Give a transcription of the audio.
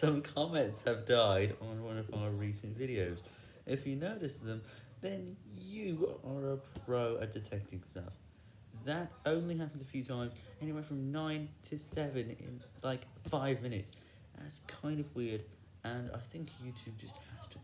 Some comments have died on one of our recent videos. If you notice them, then you are a pro at detecting stuff. That only happens a few times, anywhere from 9 to 7 in like 5 minutes. That's kind of weird, and I think YouTube just has to